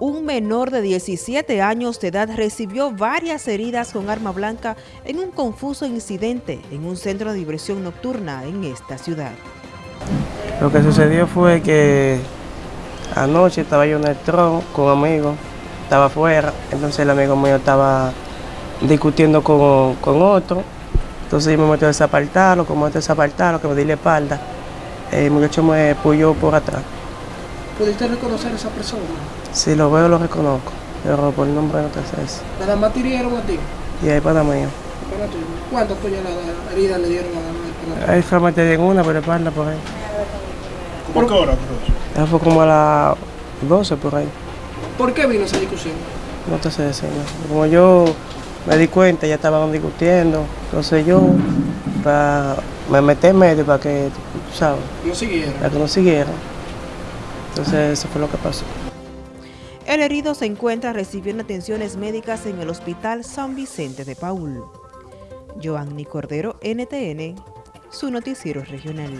Un menor de 17 años de edad recibió varias heridas con arma blanca en un confuso incidente en un centro de diversión nocturna en esta ciudad. Lo que sucedió fue que anoche estaba yo en el tron con amigos, estaba afuera, entonces el amigo mío estaba discutiendo con, con otro, entonces yo me metí a desapartarlo, como a desapartarlo, que me di la espalda, el muchacho me puyó por atrás. ¿Pudiste reconocer a esa persona? Si lo veo lo reconozco, pero por el nombre no te sé eso. ¿Nada más te hirieron a ti? Y ahí para. Para ti. ¿Cuántas puñaladas heridas le dieron a la para ti? Ahí fue a meter en una por espalda por ahí. ¿Cómo qué hora, profesor? Eso fue como a las 12 por ahí. ¿Por qué vino esa discusión? No te sé decir. ¿no? Como yo me di cuenta, ya estaban discutiendo. Entonces yo pa- me metí en medio para que, tú sabes, No siguieron. para que no siguieran. Entonces eso fue lo que pasó. El herido se encuentra recibiendo atenciones médicas en el Hospital San Vicente de Paul. Joanny Cordero, NTN, su noticiero regional.